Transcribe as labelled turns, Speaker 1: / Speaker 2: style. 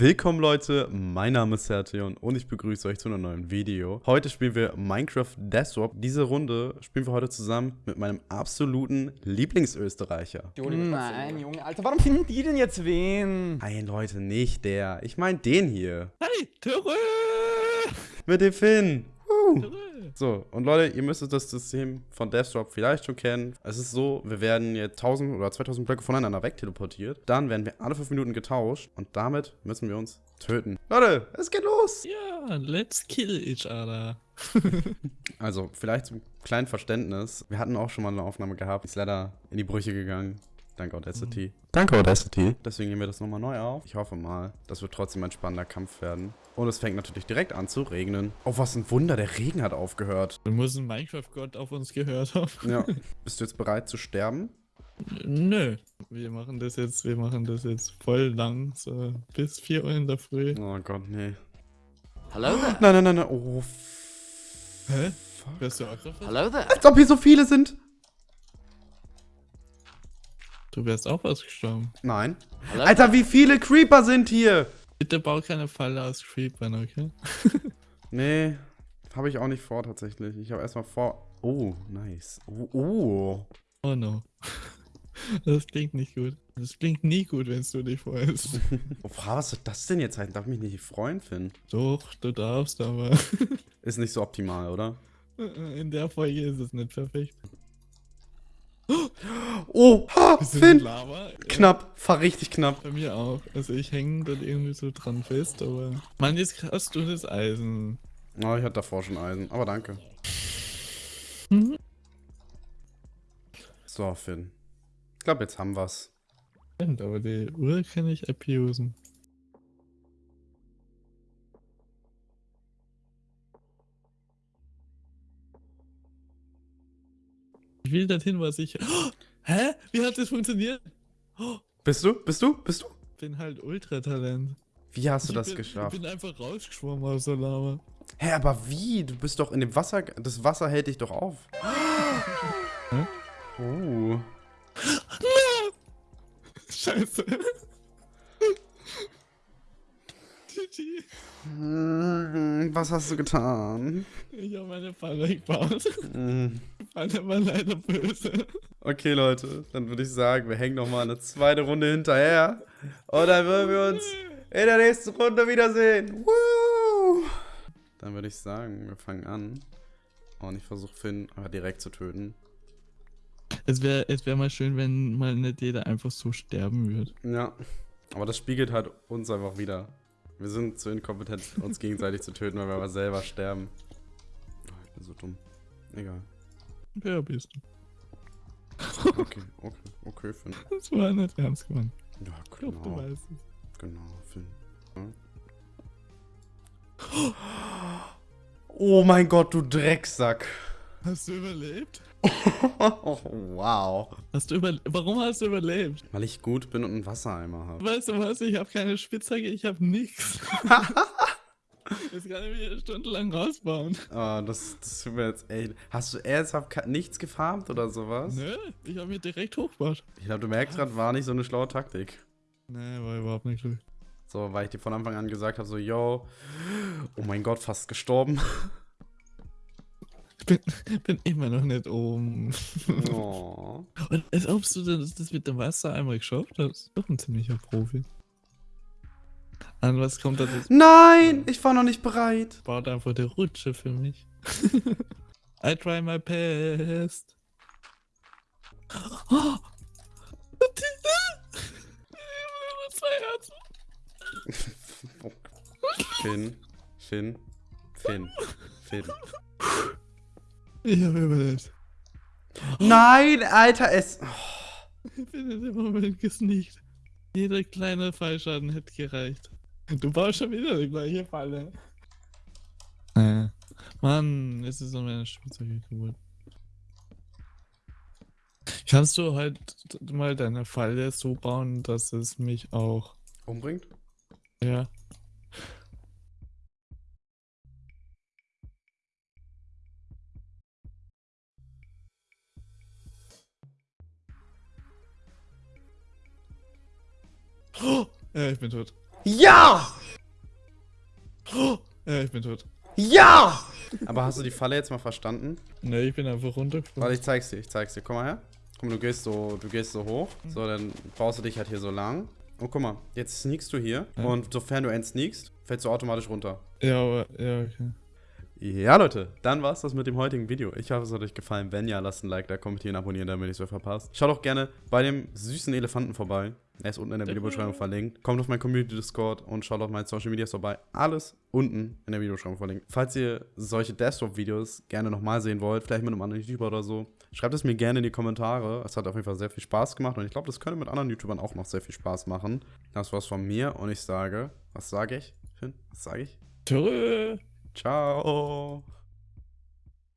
Speaker 1: Willkommen Leute, mein Name ist Sertion und ich begrüße euch zu einem neuen Video. Heute spielen wir Minecraft Death Swap. Diese Runde spielen wir heute zusammen mit meinem absoluten Lieblingsösterreicher.
Speaker 2: Nein, Junge, Alter, warum finden die denn jetzt wen?
Speaker 1: Nein Leute, nicht der. Ich meine den hier.
Speaker 3: Hey, Törö!
Speaker 1: Mit dem Finn. Uh.
Speaker 3: Törö!
Speaker 1: So, und Leute, ihr müsstet das System von Deathstrop vielleicht schon kennen. Es ist so, wir werden jetzt 1000 oder 2000 Blöcke voneinander wegteleportiert. Dann werden wir alle 5 Minuten getauscht und damit müssen wir uns töten. Leute, es geht los!
Speaker 3: Ja, let's kill each other.
Speaker 1: Also, vielleicht zum kleinen Verständnis. Wir hatten auch schon mal eine Aufnahme gehabt. Ist leider in die Brüche gegangen. Danke Audacity. Danke Audacity. Deswegen nehmen wir das nochmal neu auf. Ich hoffe mal, das wird trotzdem ein spannender Kampf werden. Und es fängt natürlich direkt an zu regnen. Oh, was ein Wunder, der Regen hat aufgehört.
Speaker 3: Du musst ein Minecraft-Gott auf uns gehört haben.
Speaker 1: Ja. Bist du jetzt bereit zu sterben?
Speaker 3: Nö. Wir machen das jetzt, wir machen das jetzt voll lang, so bis 4 Uhr in der Früh.
Speaker 1: Oh Gott, nee.
Speaker 2: Hello there.
Speaker 1: Nein, nein, nein, nein. Oh,
Speaker 3: Hä?
Speaker 1: fuck.
Speaker 3: Wärst du auch?
Speaker 2: Hello there.
Speaker 1: Als ob hier so viele sind.
Speaker 3: Du wärst auch ausgestorben.
Speaker 1: Nein. Alter, wie viele Creeper sind hier?
Speaker 3: Bitte bau keine Falle aus Creepern, okay?
Speaker 1: Nee, habe ich auch nicht vor tatsächlich. Ich habe erstmal vor... Oh, nice. Oh, oh.
Speaker 3: Oh no. Das klingt nicht gut. Das klingt nie gut, wenn du dich freust.
Speaker 1: Oh, was soll das denn jetzt heißen? Darf mich nicht freuen, Finn?
Speaker 3: Doch, du darfst, aber
Speaker 1: Ist nicht so optimal, oder?
Speaker 3: in der Folge ist es nicht perfekt.
Speaker 1: Oh, ha, Finn!
Speaker 3: Lava? Ja.
Speaker 1: Knapp, war richtig knapp.
Speaker 3: Bei mir auch. Also ich hänge dort irgendwie so dran fest, aber. Mann, jetzt hast du das Eisen.
Speaker 1: Oh, ich hatte davor schon Eisen, aber danke.
Speaker 3: Mhm.
Speaker 1: So, Finn. Ich glaube, jetzt haben wir's.
Speaker 3: Stimmt, aber die Uhr kann ich abusen. Ich will dorthin, was ich. Oh, hä? Wie hat das funktioniert? Oh,
Speaker 1: Bist du? Bist du? Bist du?
Speaker 3: bin halt Ultratalent.
Speaker 1: Wie hast du
Speaker 3: Ich
Speaker 1: das
Speaker 3: bin,
Speaker 1: geschafft?
Speaker 3: Ich bin einfach rausgeschwommen aus der Lava.
Speaker 1: Hä, aber wie? Du bist doch in dem Wasser. Das Wasser hält dich doch auf.
Speaker 3: Hä?
Speaker 1: Oh.
Speaker 3: Scheiße. GG.
Speaker 1: Hm, Was hast du getan?
Speaker 3: Ich habe meine Falle gebaut. Falle war leider böse.
Speaker 1: Okay, Leute, dann würde ich sagen, wir hängen noch mal eine zweite Runde hinterher. Und dann würden wir uns in der nächsten Runde wiedersehen. Woo! Dann würde ich sagen, wir fangen an. Und ich versuche Finn einfach direkt zu töten.
Speaker 3: Es wäre es wär mal schön, wenn mal nicht jeder einfach so sterben würde.
Speaker 1: Ja. Aber das spiegelt halt uns einfach wieder. Wir sind zu inkompetent, uns gegenseitig zu töten, weil wir aber selber sterben. Oh, ich bin so dumm. Egal.
Speaker 3: Wer bist du?
Speaker 1: Okay, okay, okay, Finn.
Speaker 3: Das war nicht ernst gemeint.
Speaker 1: Ja,
Speaker 3: Ich glaube, du
Speaker 1: genau.
Speaker 3: weißt es.
Speaker 1: Genau, Finn. Ja. Oh mein Gott, du Drecksack.
Speaker 3: Hast du überlebt?
Speaker 1: Oh, wow.
Speaker 3: Hast du über Warum hast du überlebt?
Speaker 1: Weil ich gut bin und einen Wassereimer habe.
Speaker 3: Weißt du was? Ich habe keine Spitzhacke, ich habe nichts. Das kann ich mir stundenlang rausbauen.
Speaker 1: Ah, das, das tut mir jetzt echt. Hast du ernsthaft nichts gefarmt oder sowas?
Speaker 3: Nö, ich habe mir direkt hochgebaut.
Speaker 1: Ich glaube, du merkst gerade, war nicht so eine schlaue Taktik.
Speaker 3: Nee, war überhaupt nicht gut.
Speaker 1: So, weil ich dir von Anfang an gesagt habe, so, yo, oh mein Gott, fast gestorben.
Speaker 3: Ich bin, bin immer noch nicht oben.
Speaker 1: Oh.
Speaker 3: Und als ob du das, das mit dem Wasser einmal geschafft hast. Doch ein ziemlicher Profi. An was kommt das jetzt?
Speaker 1: Nein, ich war noch nicht bereit.
Speaker 3: Baut einfach die Rutsche für mich. I try my best. Oh. Zwei Herzen.
Speaker 1: Finn, Finn, Finn, Finn.
Speaker 3: Ich habe überlebt.
Speaker 1: Nein, Alter, es.
Speaker 3: Ich bin in dem Moment gesneakt. Jeder kleine Fallschaden hätte gereicht. Du baust schon wieder die gleiche Falle. Äh. Mann, es ist um meine Spielzeuge geworden. Kannst du halt mal deine Falle so bauen, dass es mich auch.
Speaker 1: Umbringt?
Speaker 3: Ja. Oh, ja, ich bin tot.
Speaker 2: Ja!
Speaker 3: Ja, ich bin tot.
Speaker 2: Ja!
Speaker 1: Aber hast du die Falle jetzt mal verstanden?
Speaker 3: Ne, ich bin einfach runtergefallen.
Speaker 1: Warte, ich zeig's dir, ich zeig's dir. Guck mal her. Guck mal, du gehst so, du gehst so hoch. So, dann baust du dich halt hier so lang. Und guck mal, jetzt sneakst du hier.
Speaker 3: Ja.
Speaker 1: Und sofern du entsneakst, fällst du automatisch runter.
Speaker 3: Ja, aber, ja, okay.
Speaker 1: Ja, Leute, dann war's das mit dem heutigen Video. Ich hoffe, es hat euch gefallen. Wenn ja, lasst ein Like da, kommentieren, abonnieren, damit ihr nichts mehr verpasst. Schaut auch gerne bei dem süßen Elefanten vorbei. Er ist unten in der Videobeschreibung verlinkt. Kommt auf mein Community Discord und schaut auf meine Social Medias vorbei. Alles unten in der Videobeschreibung verlinkt. Falls ihr solche Desktop-Videos gerne nochmal sehen wollt, vielleicht mit einem anderen YouTuber oder so, schreibt es mir gerne in die Kommentare. Es hat auf jeden Fall sehr viel Spaß gemacht und ich glaube, das könnte mit anderen YouTubern auch noch sehr viel Spaß machen. Das war's von mir und ich sage, was sage ich? Finn, was sage ich?
Speaker 3: Tschö.
Speaker 1: Ciao.